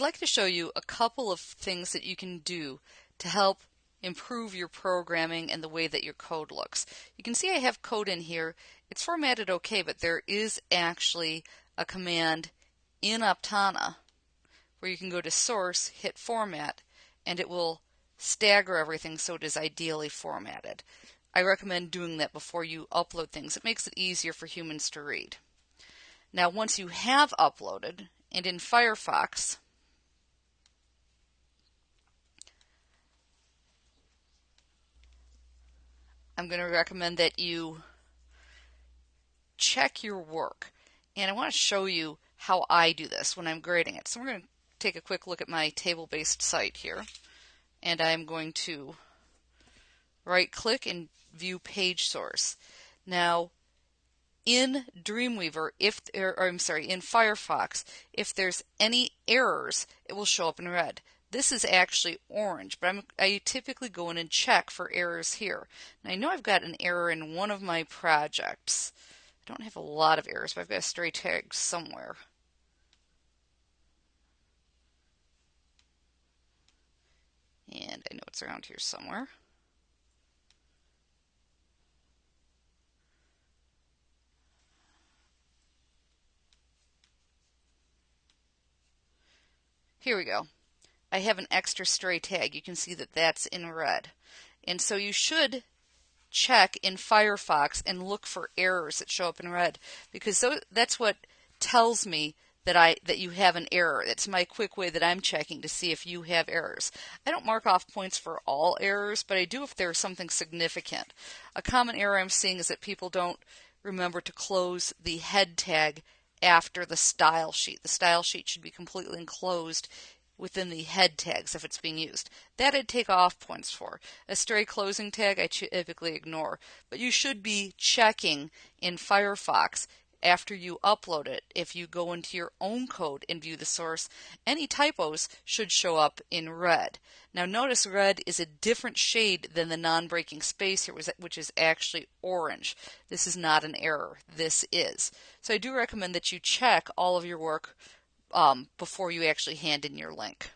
like to show you a couple of things that you can do to help improve your programming and the way that your code looks. You can see I have code in here. It's formatted okay, but there is actually a command in Aptana where you can go to source, hit format, and it will stagger everything so it is ideally formatted. I recommend doing that before you upload things. It makes it easier for humans to read. Now, once you have uploaded, and in Firefox, I'm going to recommend that you check your work. And I want to show you how I do this when I'm grading it. So we're going to take a quick look at my table-based site here. And I'm going to right click and view page source. Now, in Dreamweaver, if or, or I'm sorry, in Firefox, if there's any errors, it will show up in red. This is actually orange, but I'm, I typically go in and check for errors here. I know I've got an error in one of my projects. I don't have a lot of errors, but I've got a stray tag somewhere. And I know it's around here somewhere. Here we go. I have an extra stray tag. You can see that that's in red. And so you should check in Firefox and look for errors that show up in red because that's what tells me that I that you have an error. It's my quick way that I'm checking to see if you have errors. I don't mark off points for all errors, but I do if there's something significant. A common error I'm seeing is that people don't remember to close the head tag after the style sheet. The style sheet should be completely enclosed within the head tags if it's being used. That I'd take off points for. A stray closing tag I typically ignore, but you should be checking in Firefox after you upload it. If you go into your own code and view the source, any typos should show up in red. Now notice red is a different shade than the non-breaking space here, which is actually orange. This is not an error. This is. So I do recommend that you check all of your work um, before you actually hand in your link.